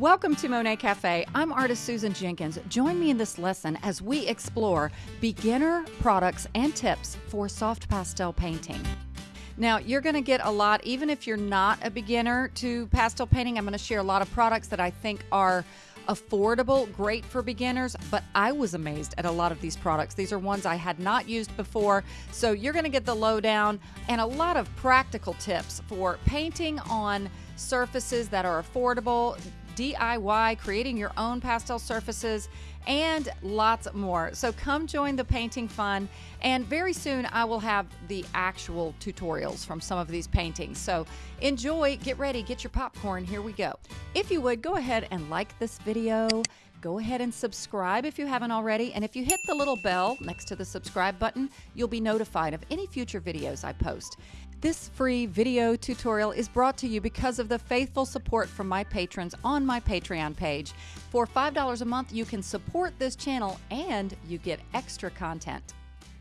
Welcome to Monet Cafe. I'm artist Susan Jenkins. Join me in this lesson as we explore beginner products and tips for soft pastel painting. Now, you're going to get a lot, even if you're not a beginner to pastel painting. I'm going to share a lot of products that I think are affordable, great for beginners, but I was amazed at a lot of these products. These are ones I had not used before. So you're going to get the lowdown and a lot of practical tips for painting on surfaces that are affordable, DIY, creating your own pastel surfaces, and lots more. So come join the painting fun. And very soon I will have the actual tutorials from some of these paintings. So enjoy, get ready, get your popcorn. Here we go. If you would, go ahead and like this video. Go ahead and subscribe if you haven't already. And if you hit the little bell next to the subscribe button, you'll be notified of any future videos I post. This free video tutorial is brought to you because of the faithful support from my patrons on my Patreon page. For $5 a month, you can support this channel and you get extra content.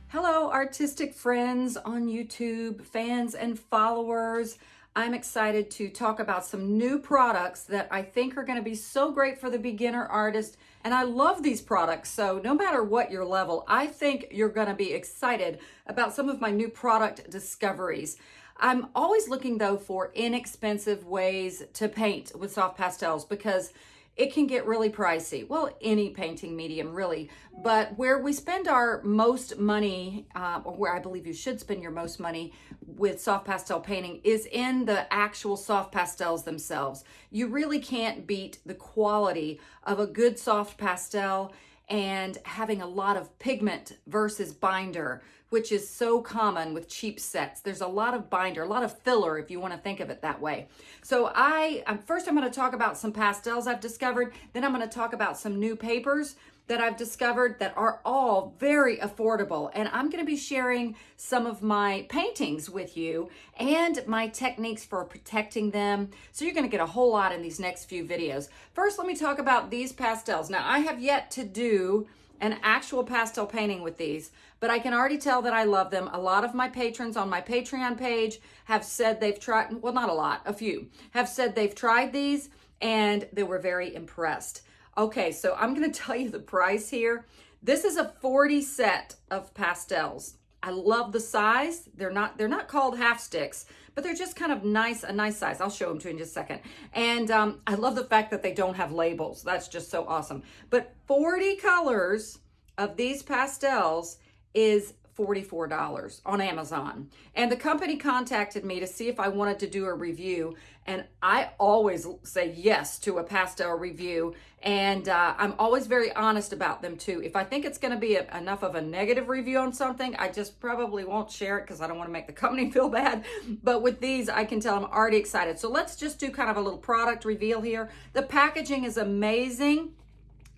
Hello, artistic friends on YouTube, fans and followers. I'm excited to talk about some new products that I think are going to be so great for the beginner artist. And I love these products. So no matter what your level, I think you're going to be excited about some of my new product discoveries. I'm always looking though for inexpensive ways to paint with soft pastels because it can get really pricey. Well, any painting medium really, but where we spend our most money, uh, or where I believe you should spend your most money with soft pastel painting is in the actual soft pastels themselves. You really can't beat the quality of a good soft pastel and having a lot of pigment versus binder, which is so common with cheap sets. There's a lot of binder, a lot of filler, if you want to think of it that way. So I, um, first I'm going to talk about some pastels I've discovered. Then I'm going to talk about some new papers that I've discovered that are all very affordable. And I'm gonna be sharing some of my paintings with you and my techniques for protecting them. So you're gonna get a whole lot in these next few videos. First, let me talk about these pastels. Now, I have yet to do an actual pastel painting with these, but I can already tell that I love them. A lot of my patrons on my Patreon page have said they've tried, well, not a lot, a few, have said they've tried these and they were very impressed. Okay, so I'm to tell you the price here. This is a 40 set of pastels. I love the size. They're not they're not called half sticks, but they're just kind of nice, a nice size. I'll show them to you in just a second. And um, I love the fact that they don't have labels. That's just so awesome. But 40 colors of these pastels is $44 on Amazon. And the company contacted me to see if I wanted to do a review. And I always say yes to a pastel review. And uh, I'm always very honest about them too. If I think it's going to be a, enough of a negative review on something, I just probably won't share it because I don't want to make the company feel bad. But with these, I can tell I'm already excited. So let's just do kind of a little product reveal here. The packaging is amazing.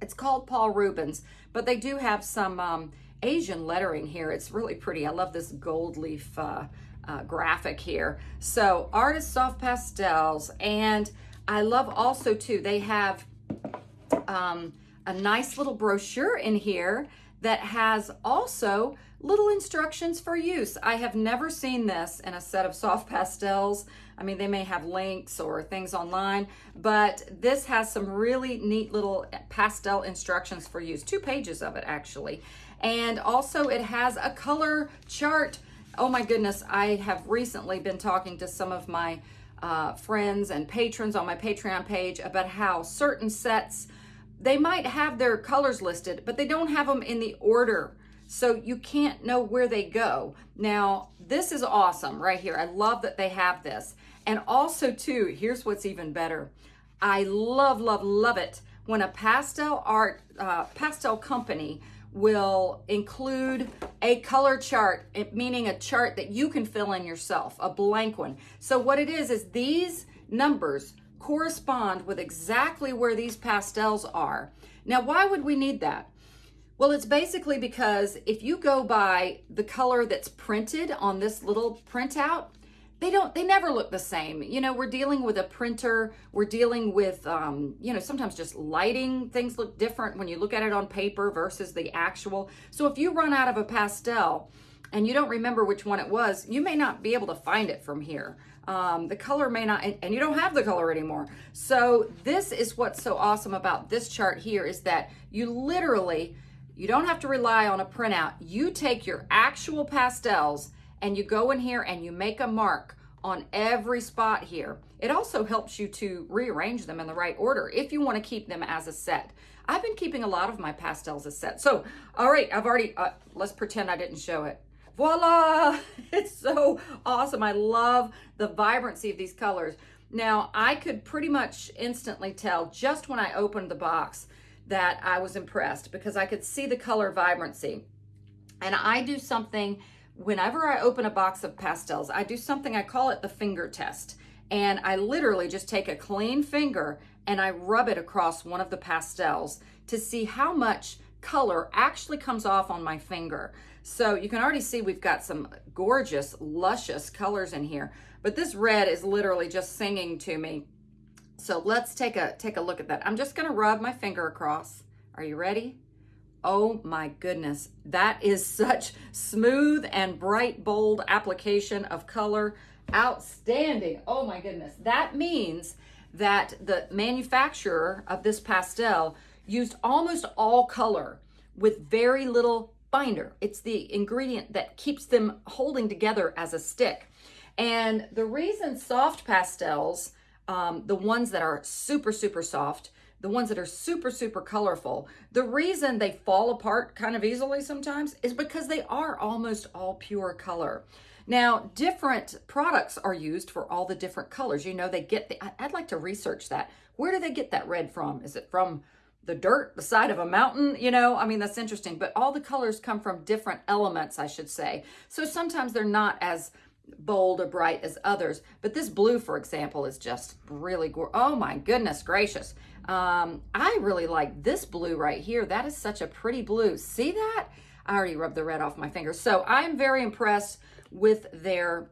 It's called Paul Rubens, but they do have some um, Asian lettering here. It's really pretty. I love this gold leaf uh, uh, graphic here. So Artist Soft Pastels. And I love also too, they have um, a nice little brochure in here that has also little instructions for use. I have never seen this in a set of soft pastels. I mean, they may have links or things online, but this has some really neat little pastel instructions for use. Two pages of it, actually. And also it has a color chart. Oh my goodness, I have recently been talking to some of my uh, friends and patrons on my Patreon page about how certain sets, they might have their colors listed, but they don't have them in the order. So you can't know where they go. Now, this is awesome right here. I love that they have this. And also too, here's what's even better. I love, love, love it when a pastel art, uh, pastel company will include a color chart, meaning a chart that you can fill in yourself, a blank one. So what it is, is these numbers correspond with exactly where these pastels are. Now, why would we need that? Well, it's basically because if you go by the color that's printed on this little printout, they don't they never look the same you know we're dealing with a printer we're dealing with um, you know sometimes just lighting things look different when you look at it on paper versus the actual so if you run out of a pastel and you don't remember which one it was you may not be able to find it from here Um, the color may not, and, and you don't have the color anymore. So this is what's so awesome about this chart here is that you literally, you don't have to rely on a printout. You take your actual pastels and you go in here and you make a mark on every spot here. It also helps you to rearrange them in the right order if you want to keep them as a set. I've been keeping a lot of my pastels as set. So, all right, I've already, uh, let's pretend I didn't show it. Voila! It's so awesome. I love the vibrancy of these colors. Now, I could pretty much instantly tell just when I opened the box that I was impressed because I could see the color vibrancy. And I do something whenever I open a box of pastels, I do something, I call it the finger test. And I literally just take a clean finger and I rub it across one of the pastels to see how much color actually comes off on my finger. So you can already see we've got some gorgeous, luscious colors in here. But this red is literally just singing to me. So let's take a, take a look at that. I'm just gonna rub my finger across. Are you ready? Oh my goodness, that is such smooth and bright, bold application of color. Outstanding. Oh my goodness. That means that the manufacturer of this pastel used almost all color with very little binder. It's the ingredient that keeps them holding together as a stick. And the reason soft pastels, um, the ones that are super, super soft, the ones that are super, super colorful, the reason they fall apart kind of easily sometimes is because they are almost all pure color. Now, different products are used for all the different colors. You know, they get the, I'd like to research that. Where do they get that red from? Is it from the dirt, the side of a mountain? You know, I mean, that's interesting. But all the colors come from different elements, I should say. So sometimes they're not as bold or bright as others. But this blue, for example, is just really, oh my goodness gracious. Um, I really like this blue right here. That is such a pretty blue. See that? I already rubbed the red off my fingers. So I'm very impressed with their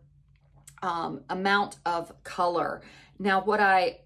um, amount of color. Now, what I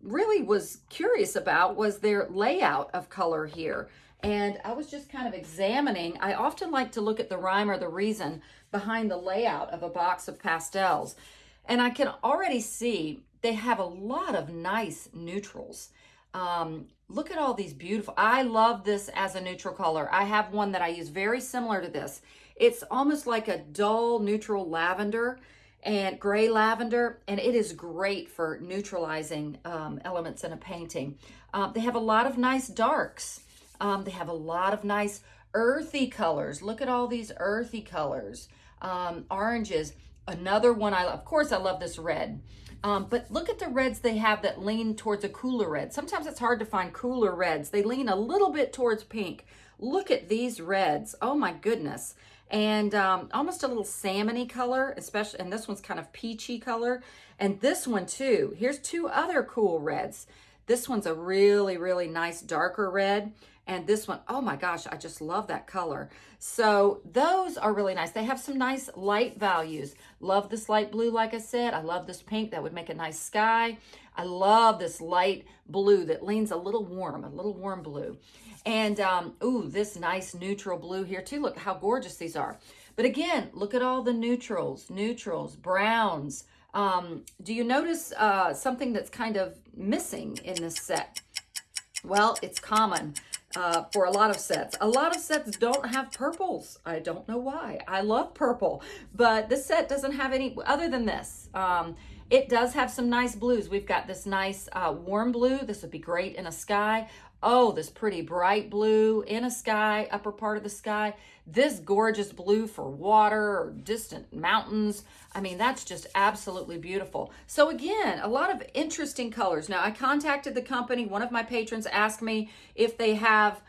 really was curious about was their layout of color here. And I was just kind of examining. I often like to look at the rhyme or the reason behind the layout of a box of pastels. And I can already see they have a lot of nice neutrals. Um, look at all these beautiful, I love this as a neutral color. I have one that I use very similar to this. It's almost like a dull neutral lavender and gray lavender, and it is great for neutralizing um, elements in a painting. Um, they have a lot of nice darks. Um, they have a lot of nice earthy colors. Look at all these earthy colors. Um, oranges. Another one I love, of course I love this red. Um, but look at the reds they have that lean towards a cooler red. Sometimes it's hard to find cooler reds. They lean a little bit towards pink. Look at these reds. Oh my goodness. And um, almost a little salmony color, especially, and this one's kind of peachy color. And this one too. Here's two other cool reds. This one's a really, really nice darker red. And this one, oh my gosh, I just love that color. So those are really nice. They have some nice light values. Love this light blue, like I said. I love this pink. That would make a nice sky. I love this light blue that leans a little warm, a little warm blue. And, um, ooh, this nice neutral blue here too. Look how gorgeous these are. But again, look at all the neutrals, neutrals, browns. Um, do you notice uh, something that's kind of missing in this set? Well, it's common uh, for a lot of sets. A lot of sets don't have purples. I don't know why. I love purple, but this set doesn't have any other than this. Um, it does have some nice blues. We've got this nice uh, warm blue. This would be great in a sky. Oh, this pretty bright blue in a sky, upper part of the sky. This gorgeous blue for water or distant mountains. I mean, that's just absolutely beautiful. So again, a lot of interesting colors. Now, I contacted the company. One of my patrons asked me if they have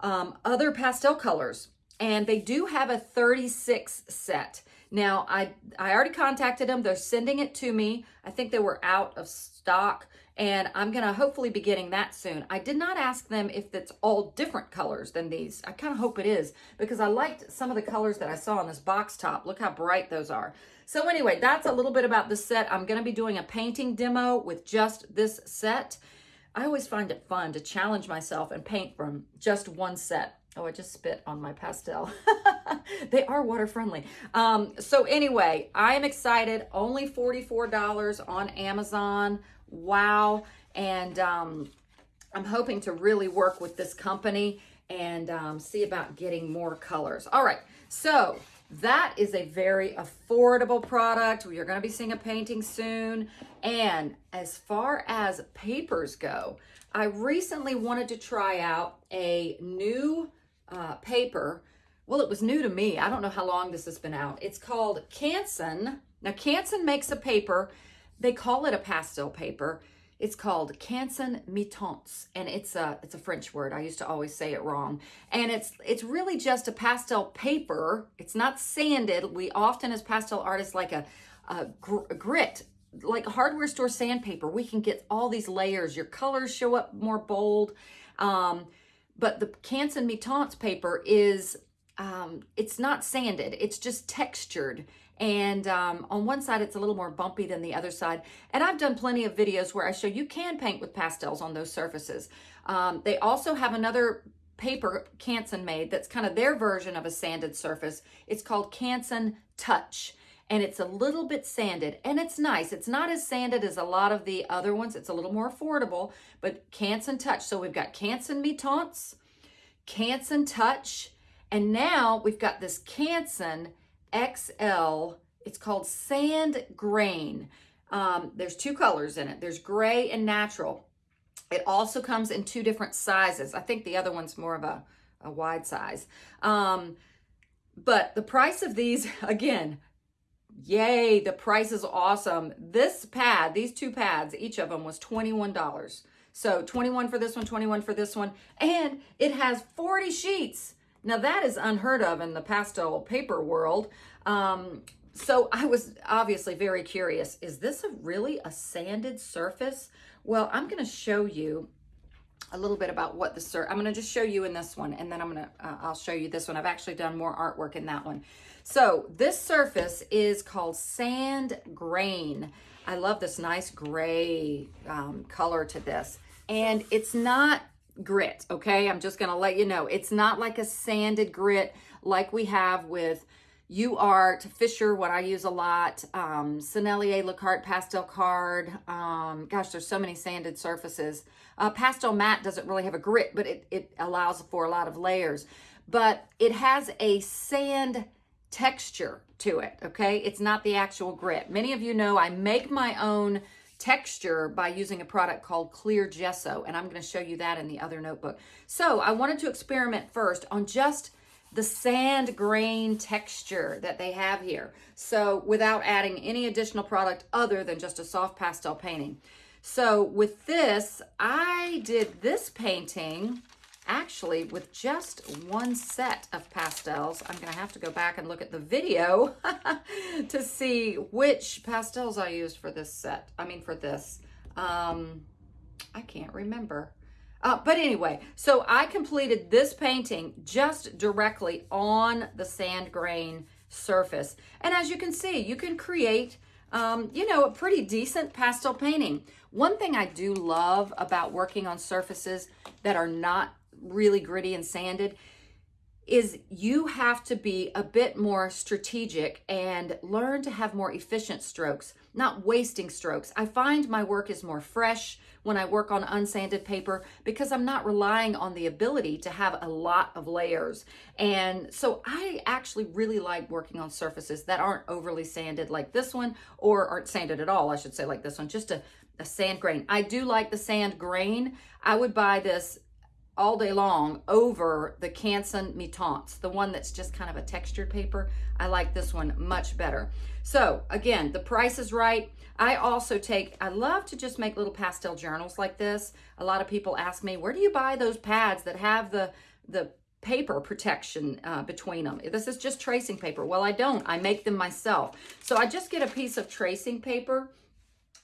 um, other pastel colors, and they do have a 36 set. Now, I, I already contacted them. They're sending it to me. I think they were out of stock and I'm to hopefully be getting that soon. I did not ask them if it's all different colors than these. I kind of hope it is because I liked some of the colors that I saw on this box top. Look how bright those are. So anyway, that's a little bit about the set. I'm to be doing a painting demo with just this set. I always find it fun to challenge myself and paint from just one set. Oh, I just spit on my pastel. they are water friendly. Um, so anyway, I am excited. Only $44 on Amazon. Wow. And um, I'm hoping to really work with this company and um, see about getting more colors. All right. So that is a very affordable product. We are going to be seeing a painting soon. And as far as papers go, I recently wanted to try out a new uh, paper. Well, it was new to me. I don't know how long this has been out. It's called Canson. Now, Canson makes a paper. They call it a pastel paper. It's called Canson Mi-Teintes, and it's a it's a French word. I used to always say it wrong. And it's it's really just a pastel paper. It's not sanded. We often, as pastel artists, like a, a, gr a grit, like hardware store sandpaper. We can get all these layers. Your colors show up more bold. Um, but the Canson Mi-Teintes paper is um, it's not sanded. It's just textured and um, on one side, it's a little more bumpy than the other side. And I've done plenty of videos where I show you can paint with pastels on those surfaces. Um, they also have another paper Canson made that's kind of their version of a sanded surface. It's called Canson Touch and it's a little bit sanded and it's nice. It's not as sanded as a lot of the other ones. It's a little more affordable, but Canson Touch. So we've got Canson Mi-Teintes, Canson Touch, and now we've got this Canson XL. It's called Sand Grain. Um, there's two colors in it. There's gray and natural. It also comes in two different sizes. I think the other one's more of a, a wide size. Um, but the price of these, again, yay, the price is awesome. This pad, these two pads, each of them was $21. So 21 for this one, 21 for this one. And it has 40 sheets. Now that is unheard of in the pastel paper world. Um, so I was obviously very curious. Is this a really a sanded surface? Well, I'm going to show you a little bit about what the sur I'm going to just show you in this one and then I'm going to uh, I'll show you this one. I've actually done more artwork in that one. So this surface is called sand grain. I love this nice gray um, color to this. And it's not grit, okay? I'm just gonna let you know. It's not like a sanded grit like we have with UArt, Fisher, what I use a lot, um, Sennelier, La Carte, Pastel Card. Um, gosh, there's so many sanded surfaces. Uh, Pastelmat doesn't really have a grit, but it, it allows for a lot of layers. But it has a sand texture to it, okay? It's not the actual grit. Many of you know I make my own texture by using a product called Clear Gesso, and I'm going to show you that in the other notebook. So I wanted to experiment first on just the sand grain texture that they have here. So without adding any additional product other than just a soft pastel painting. So with this, I did this painting actually with just one set of pastels. I'm going to have to go back and look at the video to see which pastels I used for this set. I mean, for this. Um, I can't remember. Uh, but anyway, so I completed this painting just directly on the sand grain surface. And as you can see, you can create, um, you know, a pretty decent pastel painting. One thing I do love about working on surfaces that are not really gritty and sanded is you have to be a bit more strategic and learn to have more efficient strokes, not wasting strokes. I find my work is more fresh when I work on unsanded paper because I'm not relying on the ability to have a lot of layers. And so I actually really like working on surfaces that aren't overly sanded like this one or aren't sanded at all, I should say like this one, just a, a sand grain. I do like the sand grain. I would buy this all day long over the Canson Mi-Teintes, the one that's just kind of a textured paper. I like this one much better. So again, the price is right. I also take, I love to just make little pastel journals like this. A lot of people ask me, where do you buy those pads that have the, the paper protection uh, between them. This is just tracing paper. Well, I don't. I make them myself. So I just get a piece of tracing paper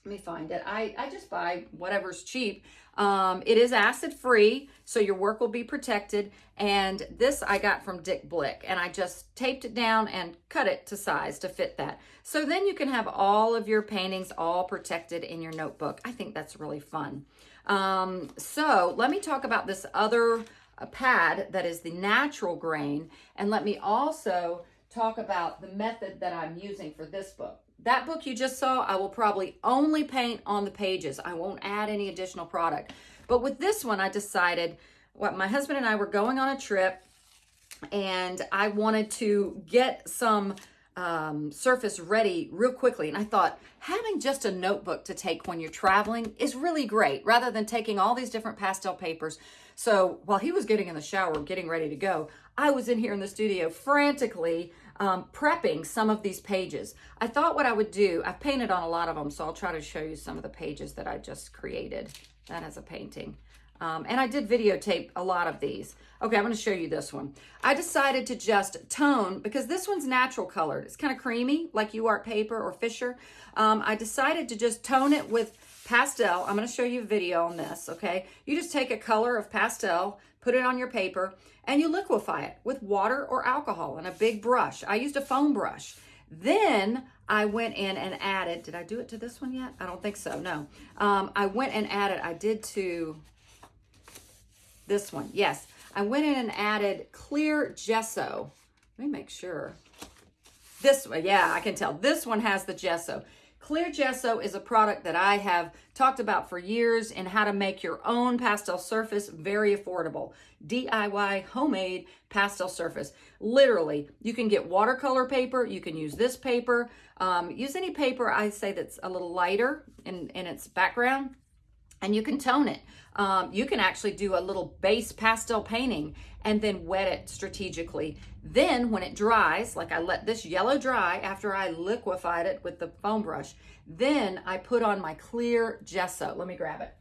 let me find it. I, I just buy whatever's cheap. Um, it is acid free, so your work will be protected. And this I got from Dick Blick, and I just taped it down and cut it to size to fit that. So then you can have all of your paintings all protected in your notebook. I think that's really fun. Um, so let me talk about this other pad that is the natural grain. And let me also talk about the method that I'm using for this book. That book you just saw, I will probably only paint on the pages. I won't add any additional product. But with this one, I decided, what my husband and I were going on a trip and I wanted to get some um, surface ready real quickly. And I thought having just a notebook to take when you're traveling is really great rather than taking all these different pastel papers. So while he was getting in the shower, getting ready to go, I was in here in the studio frantically um, prepping some of these pages. I thought what I would do, I've painted on a lot of them, so I'll try to show you some of the pages that I just created. That as a painting. Um, and I did videotape a lot of these. Okay, I'm going to show you this one. I decided to just tone, because this one's natural colored. It's kind of creamy, like you UART paper or Fisher. Um, I decided to just tone it with pastel. I'm going to show you a video on this, okay? You just take a color of pastel, put it on your paper, and you liquefy it with water or alcohol and a big brush. I used a foam brush. Then I went in and added, did I do it to this one yet? I don't think so, no. Um, I went and added, I did to this one, yes. I went in and added clear gesso. Let me make sure. This one, yeah, I can tell. This one has the gesso. Clear Gesso is a product that I have talked about for years and how to make your own pastel surface very affordable. DIY homemade pastel surface. Literally, you can get watercolor paper. You can use this paper. Um, use any paper I say that's a little lighter in, in its background and you can tone it. Um, you can actually do a little base pastel painting and then wet it strategically. Then when it dries, like I let this yellow dry after I liquefied it with the foam brush, then I put on my clear gesso. Let me grab it.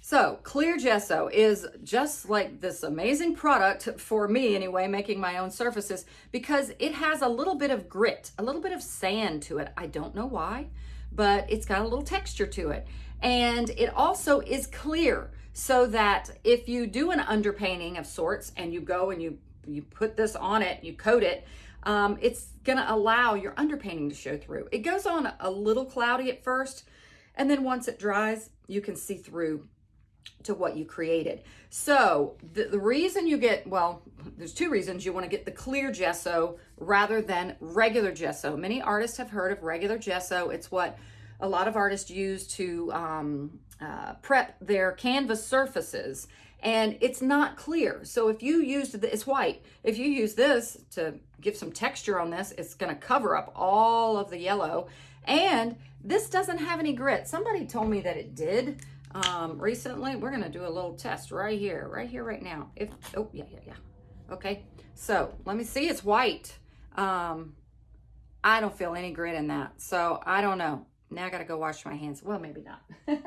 So clear gesso is just like this amazing product for me anyway, making my own surfaces because it has a little bit of grit, a little bit of sand to it. I don't know why, but it's got a little texture to it. And it also is clear so that if you do an underpainting of sorts and you go and you, you put this on it, you coat it, um, it's gonna allow your underpainting to show through. It goes on a little cloudy at first, and then once it dries, you can see through to what you created. So the, the reason you get, well, there's two reasons you want to get the clear gesso rather than regular gesso. Many artists have heard of regular gesso. It's what a lot of artists use to um, uh, prep their canvas surfaces and it's not clear. So if you use the, it's white. If you use this to give some texture on this, it's gonna cover up all of the yellow. And this doesn't have any grit. Somebody told me that it did um, recently. We're gonna do a little test right here, right here, right now. If, oh, yeah, yeah, yeah. Okay, so let me see, it's white. Um, I don't feel any grit in that. So I don't know. Now I got to go wash my hands. Well, maybe not.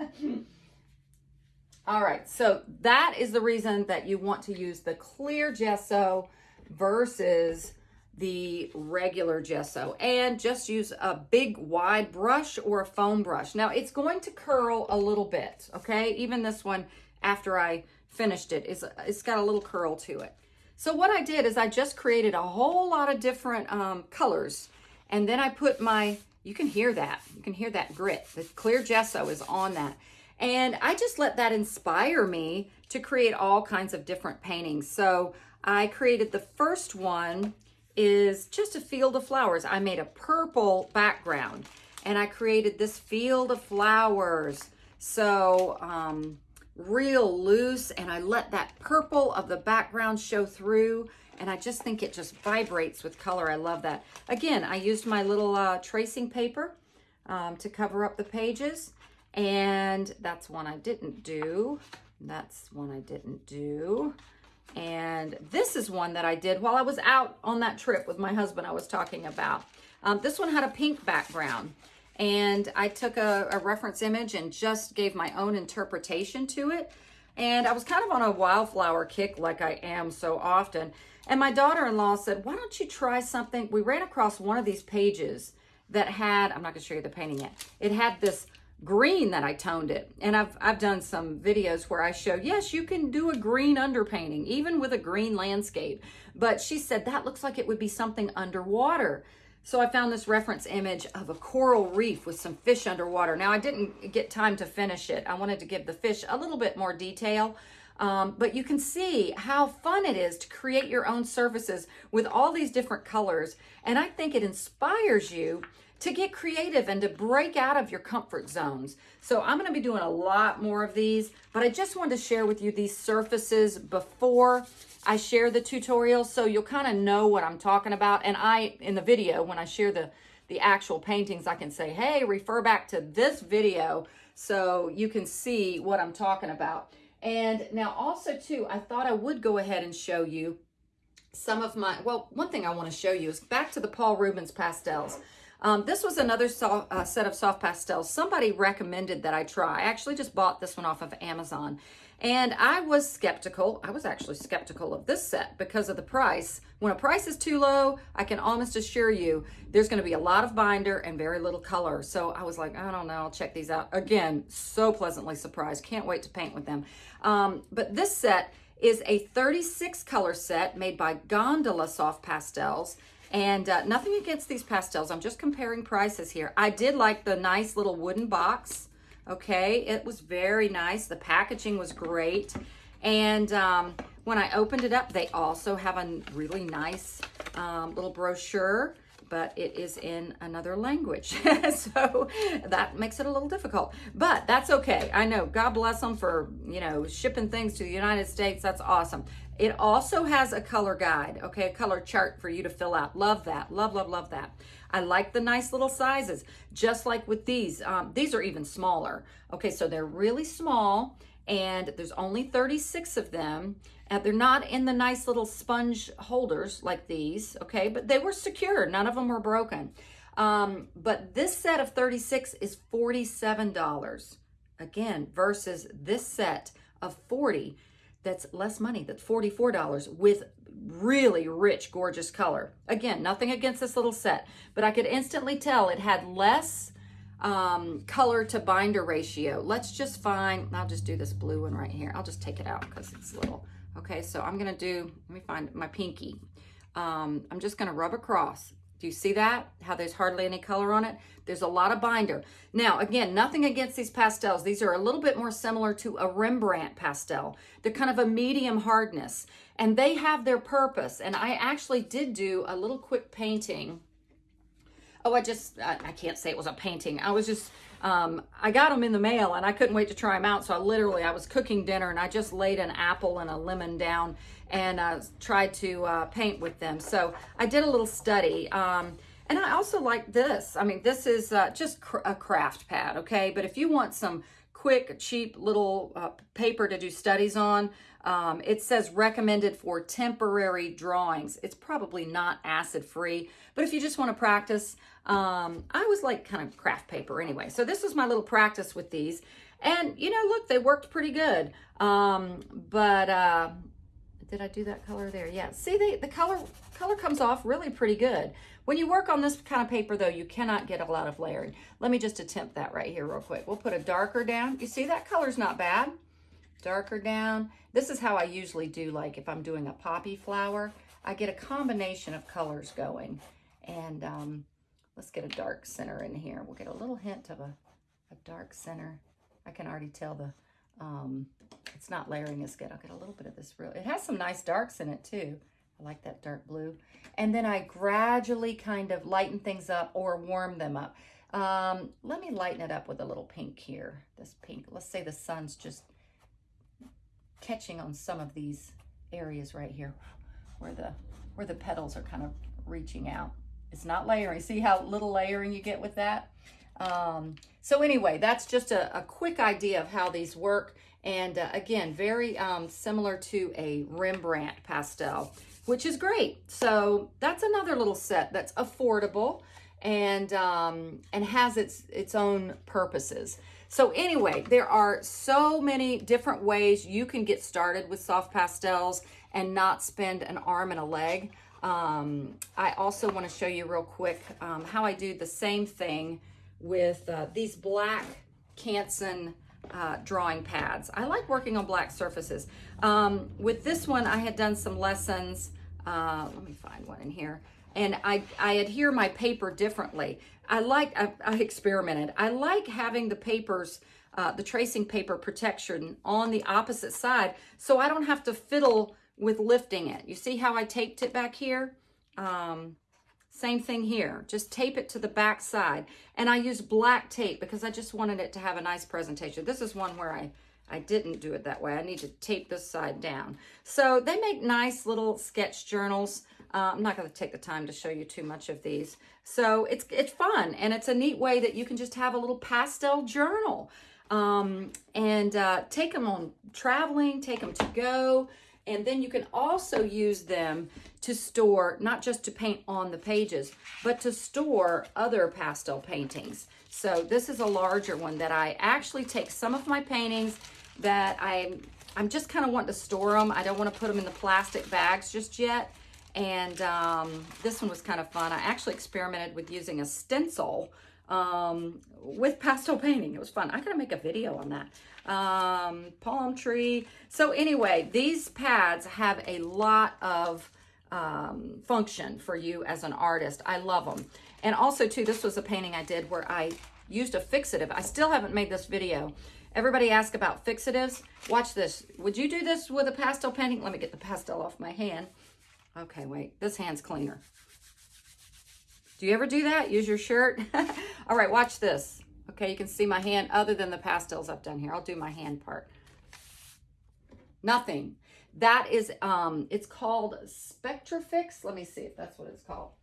All right, so that is the reason that you want to use the clear gesso versus the regular gesso and just use a big wide brush or a foam brush. Now it's going to curl a little bit, okay? Even this one after I finished it is it's got a little curl to it. So what I did is I just created a whole lot of different um, colors and then I put my you can hear that. You can hear that grit. The clear gesso is on that. And I just let that inspire me to create all kinds of different paintings. So I created the first one is just a field of flowers. I made a purple background and I created this field of flowers. So um, real loose and I let that purple of the background show through and I just think it just vibrates with color. I love that. Again, I used my little uh, tracing paper um, to cover up the pages, and that's one I didn't do. That's one I didn't do. And this is one that I did while I was out on that trip with my husband I was talking about. Um, this one had a pink background. And I took a, a reference image and just gave my own interpretation to it. And I was kind of on a wildflower kick like I am so often. And my daughter-in-law said, why don't you try something? We ran across one of these pages that had, I'm not gonna show you the painting yet. It had this green that I toned it. And I've, I've done some videos where I show, yes, you can do a green underpainting, even with a green landscape. But she said, that looks like it would be something underwater. So I found this reference image of a coral reef with some fish underwater. Now I didn't get time to finish it. I wanted to give the fish a little bit more detail. Um, but you can see how fun it is to create your own surfaces with all these different colors. And I think it inspires you to get creative and to break out of your comfort zones. So I'm gonna be doing a lot more of these, but I just wanted to share with you these surfaces before I share the tutorial so you'll kind of know what I'm talking about. And I, in the video, when I share the, the actual paintings, I can say, hey, refer back to this video so you can see what I'm talking about. And now also too, I thought I would go ahead and show you some of my, well, one thing I want to show you is back to the Paul Rubens pastels. Um, this was another soft, uh, set of soft pastels. Somebody recommended that I try. I actually just bought this one off of Amazon. And I was skeptical. I was actually skeptical of this set because of the price. When a price is too low, I can almost assure you there's going to be a lot of binder and very little color. So I was like, I don't know, I'll check these out. Again, so pleasantly surprised. Can't wait to paint with them. Um, but this set is a 36 color set made by Gondola Soft Pastels. And uh, nothing against these pastels. I'm just comparing prices here. I did like the nice little wooden box. Okay, it was very nice. The packaging was great. And um, when I opened it up, they also have a really nice um, little brochure but it is in another language. so that makes it a little difficult, but that's okay. I know, God bless them for, you know, shipping things to the United States. That's awesome. It also has a color guide, okay, a color chart for you to fill out. Love that, love, love, love that. I like the nice little sizes, just like with these. Um, these are even smaller. Okay, so they're really small and there's only 36 of them. And they're not in the nice little sponge holders like these, okay? But they were secure. None of them were broken. Um, but this set of 36 is $47, again, versus this set of 40 that's less money, that's $44 with really rich, gorgeous color. Again, nothing against this little set, but I could instantly tell it had less um, color to binder ratio. Let's just find, I'll just do this blue one right here. I'll just take it out because it's little. Okay, so I'm gonna do, let me find my pinky. Um, I'm just gonna rub across. Do you see that? How there's hardly any color on it? There's a lot of binder. Now, again, nothing against these pastels. These are a little bit more similar to a Rembrandt pastel. They're kind of a medium hardness, and they have their purpose. And I actually did do a little quick painting oh, I just, I, I, can't say it was a painting. I was just, um, I got them in the mail and I couldn't wait to try them out. So I literally, I was cooking dinner and I just laid an apple and a lemon down and uh, tried to uh, paint with them. So I did a little study. Um, and I also like this. I mean, this is uh, just cr a craft pad, okay? But if you want some quick, cheap little uh, paper to do studies on, um, it says recommended for temporary drawings. It's probably not acid free, but if you just want to practice, um, I was like kind of craft paper anyway. So this was my little practice with these. And, you know, look, they worked pretty good. Um, but, uh, did I do that color there? Yeah. See, they, the color color comes off really pretty good. When you work on this kind of paper, though, you cannot get a lot of layering. Let me just attempt that right here real quick. We'll put a darker down. You see, that color's not bad. Darker down. This is how I usually do, like, if I'm doing a poppy flower. I get a combination of colors going. And um, let's get a dark center in here. We'll get a little hint of a, a dark center. I can already tell the, um, it's not layering as good. I'll get a little bit of this real, it has some nice darks in it too. I like that dark blue. And then I gradually kind of lighten things up or warm them up. Um, let me lighten it up with a little pink here. This pink, let's say the sun's just catching on some of these areas right here where the where the petals are kind of reaching out. It's not layering. See how little layering you get with that? Um, so anyway, that's just a, a, quick idea of how these work. And uh, again, very um, similar to a Rembrandt pastel, which is great. So that's another little set that's affordable and um, and has its its own purposes. So anyway, there are so many different ways you can get started with soft pastels and not spend an arm and a leg. Um, I also want to show you real quick um, how I do the same thing with uh, these black Canson uh, drawing pads. I like working on black surfaces. Um, with this one, I had done some lessons. Uh, let me find one in here. And I, I adhere my paper differently. I like, I, I experimented. I like having the papers uh, the tracing paper protection on the opposite side so I don't have to fiddle with lifting it. You see how I taped it back here? Um, same thing here. Just tape it to the back side. And I use black tape because I just wanted it to have a nice presentation. This is one where I, I didn't do it that way. I need to tape this side down. So they make nice little sketch journals. Uh, I'm not going to take the time to show you too much of these. So it's, it's fun and it's a neat way that you can just have a little pastel journal um, and uh, take them on traveling, take them to go. And then you can also use them to store, not just to paint on the pages, but to store other pastel paintings. So this is a larger one that I actually take some of my paintings that I, I'm just kind of wanting to store them. I don't want to put them in the plastic bags just yet. And um, this one was kind of fun. I actually experimented with using a stencil um, with pastel painting. It was fun. I gotta make a video on that. Um, palm tree. So anyway, these pads have a lot of um, function for you as an artist. I love them. And also too, this was a painting I did where I used a fixative. I still haven't made this video. Everybody ask about fixatives. Watch this. Would you do this with a pastel painting? Let me get the pastel off my hand. Okay, wait. This hand's cleaner. Do you ever do that? Use your shirt? All right, watch this. Okay, you can see my hand other than the pastels I've done here. I'll do my hand part. Nothing. That is, um, it's called Spectrafix. Let me see if that's what it's called.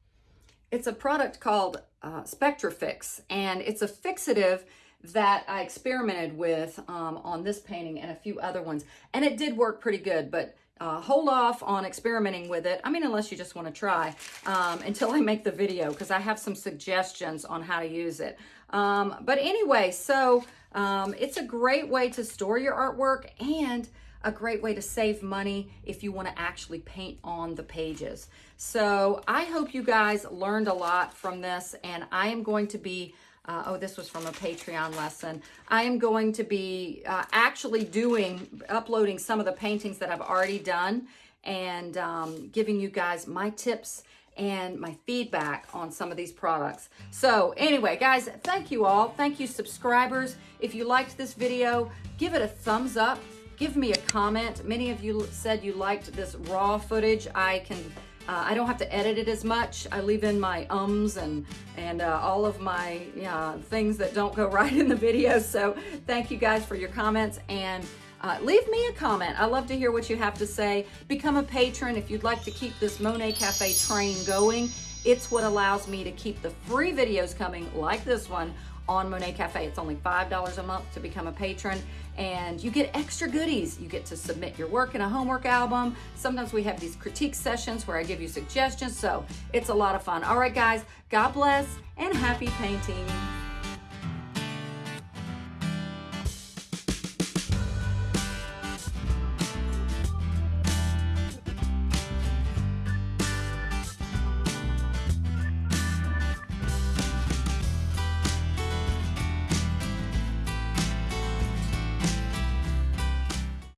It's a product called uh, Spectrafix, and it's a fixative that I experimented with um, on this painting and a few other ones. And it did work pretty good, but uh, hold off on experimenting with it. I mean, unless you just want to try um, until I make the video because I have some suggestions on how to use it. Um, but anyway, so um, it's a great way to store your artwork and a great way to save money if you want to actually paint on the pages. So I hope you guys learned a lot from this and I am going to be uh, oh, this was from a Patreon lesson. I am going to be uh, actually doing, uploading some of the paintings that I've already done and um, giving you guys my tips and my feedback on some of these products. So anyway, guys, thank you all. Thank you, subscribers. If you liked this video, give it a thumbs up. Give me a comment. Many of you said you liked this raw footage. I can uh, I don't have to edit it as much. I leave in my ums and, and uh, all of my uh, things that don't go right in the video. So thank you guys for your comments and uh, leave me a comment. I love to hear what you have to say. Become a patron if you'd like to keep this Monet Cafe train going. It's what allows me to keep the free videos coming like this one on Monet Cafe. It's only $5 a month to become a patron and you get extra goodies. You get to submit your work in a homework album. Sometimes we have these critique sessions where I give you suggestions. So it's a lot of fun. All right, guys, God bless and happy painting.